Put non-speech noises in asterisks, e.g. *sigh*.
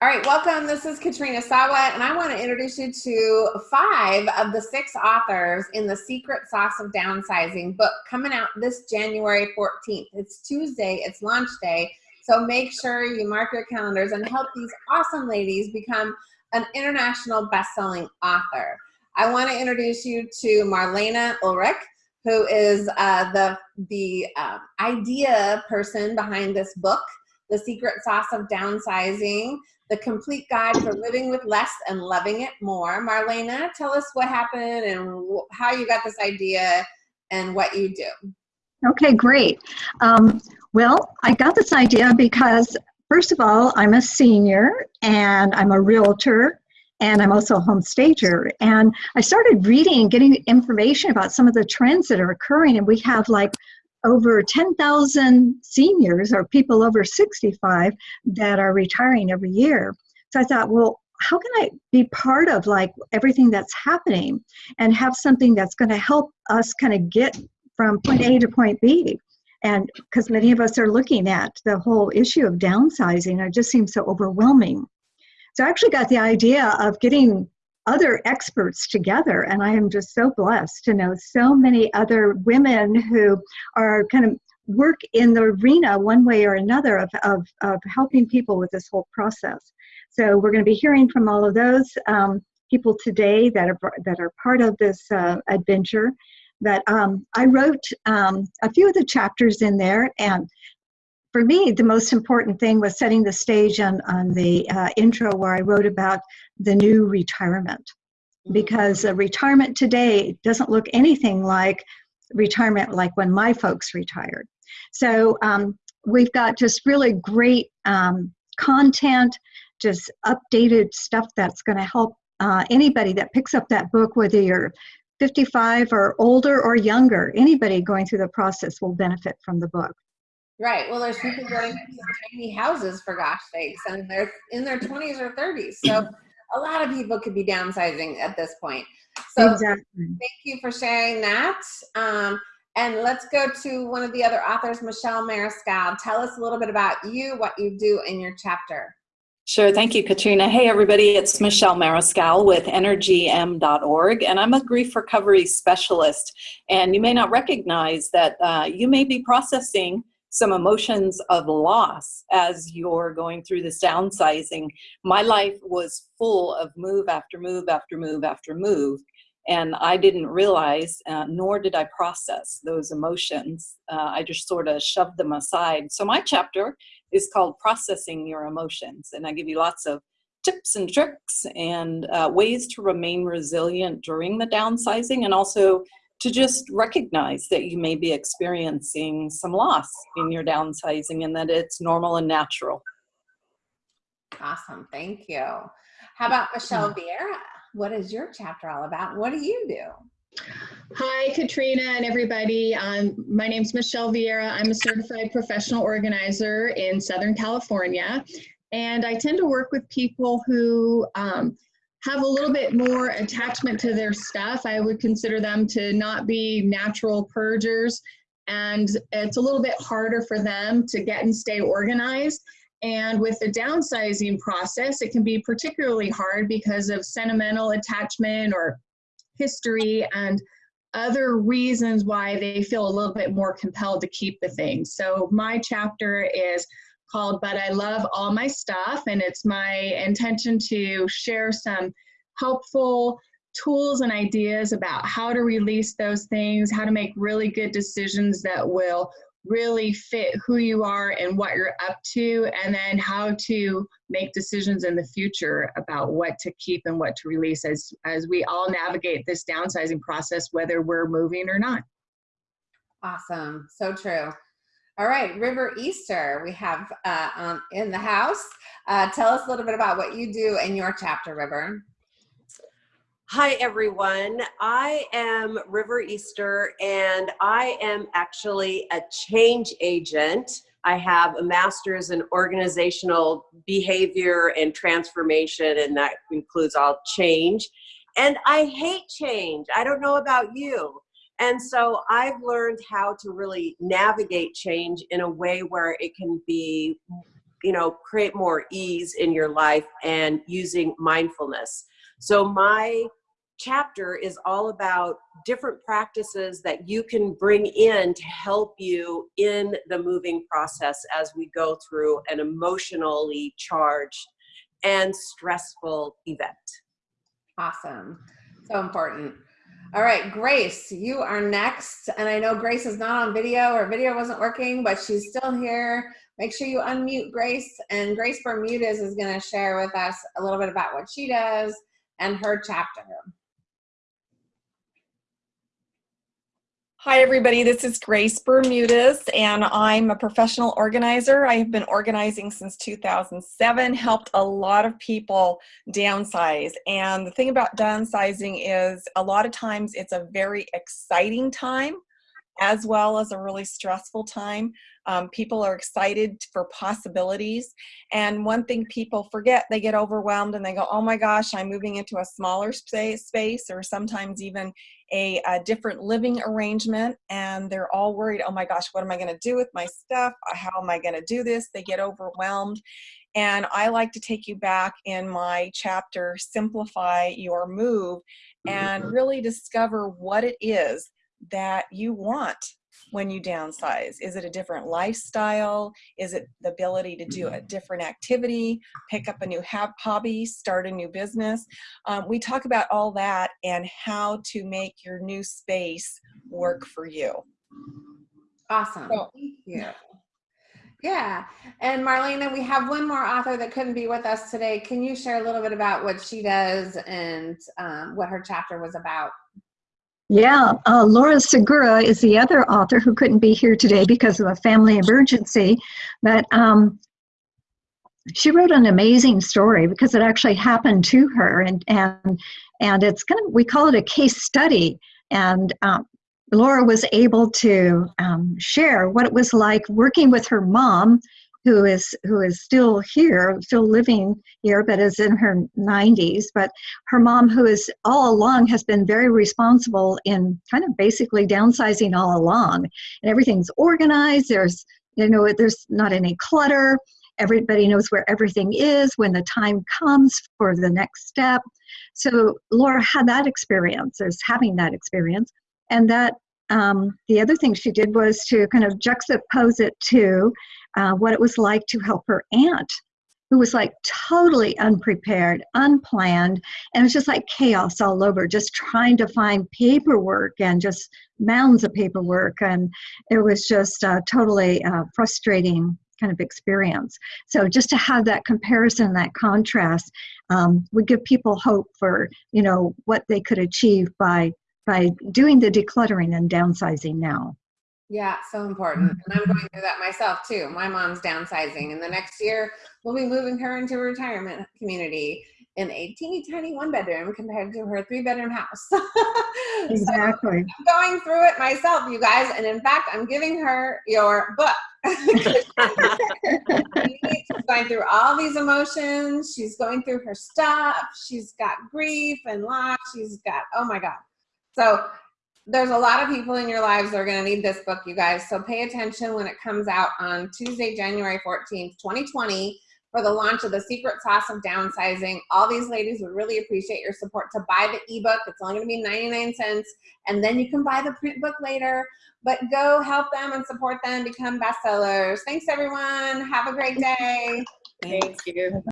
All right, welcome. This is Katrina Sawa, and I want to introduce you to five of the six authors in the Secret Sauce of Downsizing book coming out this January 14th. It's Tuesday, it's launch day, so make sure you mark your calendars and help these awesome ladies become an international best-selling author. I want to introduce you to Marlena Ulrich, who is uh, the, the uh, idea person behind this book, The Secret Sauce of Downsizing the complete guide for living with less and loving it more. Marlena, tell us what happened and how you got this idea and what you do. Okay, great. Um, well, I got this idea because, first of all, I'm a senior and I'm a realtor and I'm also a home stager. And I started reading and getting information about some of the trends that are occurring. And we have like over 10,000 seniors or people over 65 that are retiring every year. So I thought, well, how can I be part of like everything that's happening and have something that's going to help us kind of get from point A to point B? And because many of us are looking at the whole issue of downsizing, it just seems so overwhelming. So I actually got the idea of getting other experts together. And I am just so blessed to know so many other women who are kind of work in the arena one way or another of, of, of helping people with this whole process. So we're going to be hearing from all of those um, people today that are, that are part of this uh, adventure. That um, I wrote um, a few of the chapters in there, and for me, the most important thing was setting the stage on, on the uh, intro where I wrote about the new retirement. Mm-hmm. Because uh, retirement today doesn't look anything like retirement like when my folks retired. So um, we've got just really great um, content, just updated stuff that's going to help uh, anybody that picks up that book, whether you're 55 or older or younger, anybody going through the process will benefit from the book. Right. Well, there's people going to tiny houses for gosh sakes, and they're in their 20s or 30s. So a lot of people could be downsizing at this point. So exactly. thank you for sharing that. Um, and let's go to one of the other authors, Michelle Mariscal. Tell us a little bit about you, what you do in your chapter. Sure, thank you, Katrina. Hey, everybody, it's Michelle Mariscal with energym.org, and I'm a grief recovery specialist. And you may not recognize that uh, you may be processing some emotions of loss as you're going through this downsizing. My life was full of move after move after move after move. And I didn't realize, uh, nor did I process those emotions. Uh, I just sort of shoved them aside. So my chapter is called Processing Your Emotions. And I give you lots of tips and tricks and uh, ways to remain resilient during the downsizing and also to just recognize that you may be experiencing some loss in your downsizing and that it's normal and natural. Awesome, thank you. How about Michelle Vieira? What is your chapter all about? What do you do? Hi, Katrina and everybody. Um, my name is Michelle Vieira. I'm a certified professional organizer in Southern California. And I tend to work with people who um, have a little bit more attachment to their stuff. I would consider them to not be natural purgers and it's a little bit harder for them to get and stay organized. And with the downsizing process, it can be particularly hard because of sentimental attachment or history and other reasons why they feel a little bit more compelled to keep the things. So my chapter is called But I Love All My Stuff, and it's my intention to share some helpful tools and ideas about how to release those things, how to make really good decisions that will really fit who you are and what you're up to, and then how to make decisions in the future about what to keep and what to release as, as we all navigate this downsizing process, whether we're moving or not. Awesome, so true. All right, River Easter, we have uh, um, in the house. Uh, tell us a little bit about what you do in your chapter, River. Hi, everyone. I am River Easter, and I am actually a change agent. I have a master's in organizational behavior and transformation, and that includes all change. And I hate change. I don't know about you. And so I've learned how to really navigate change in a way where it can be you know, create more ease in your life and using mindfulness. So my chapter is all about different practices that you can bring in to help you in the moving process as we go through an emotionally charged and stressful event. Awesome. So important. All right, Grace, you are next. And I know Grace is not on video or video wasn't working, but she's still here. Make sure you unmute Grace. And Grace Bermudez is going to share with us a little bit about what she does and her chapter. Hi, everybody. This is Grace Bermudez, and I'm a professional organizer. I have been organizing since 2007, helped a lot of people downsize. And the thing about downsizing is a lot of times it's a very exciting time as well as a really stressful time. Um, people are excited for possibilities. And one thing people forget, they get overwhelmed and they go, oh my gosh, I'm moving into a smaller space, space or sometimes even a, a different living arrangement. And they're all worried, oh my gosh, what am I going to do with my stuff? Uh, how am I going to do this? They get overwhelmed. And I like to take you back in my chapter, Simplify Your Move, and mm-hmm. really discover what it is that you want when you downsize? Is it a different lifestyle? Is it the ability to do a mm-hmm. different activity, pick up a new hobby, start a new business? Um, we talk about all that and how to make your new space work for you. Awesome. So- Thank you. Yeah. And Marlena, we have one more author that couldn't be with us today. Can you share a little bit about what she does and um, what her chapter was about? Yeah, uh, Laura Segura is the other author who couldn't be here today because of a family emergency. But um, she wrote an amazing story because it actually happened to her, and and and it's kind of we call it a case study. And um, Laura was able to um, share what it was like working with her mom, who is who is still here, still living here, but is in her 90s. But her mom, who is all along has been very responsible in kind of basically downsizing all along, and everything's organized. There's you know there's not any clutter. Everybody knows where everything is when the time comes for the next step. So Laura had that experience, is having that experience, and that um, the other thing she did was to kind of juxtapose it to uh, what it was like to help her aunt, who was like totally unprepared, unplanned, and it was just like chaos all over, just trying to find paperwork and just mounds of paperwork. And it was just a totally uh, frustrating kind of experience. So just to have that comparison, that contrast, um, would give people hope for, you know, what they could achieve by by doing the decluttering and downsizing now. Yeah, so important. And I'm going through that myself too. My mom's downsizing, and the next year we'll be moving her into a retirement community in a teeny tiny one bedroom compared to her three bedroom house. *laughs* So Exactly. I'm going through it myself, you guys. And in fact, I'm giving her your book. *laughs* All these emotions. She's going through her stuff. She's got grief and loss. She's got, oh my God. So there's a lot of people in your lives that are going to need this book, you guys. So pay attention when it comes out on Tuesday, January 14th, 2020 for the launch of the secret sauce of downsizing. All these ladies would really appreciate your support to buy the ebook. It's only to be 99 cents and then you can buy the print book later. But go help them and support them become bestsellers. Thanks everyone. Have a great day. Thank you.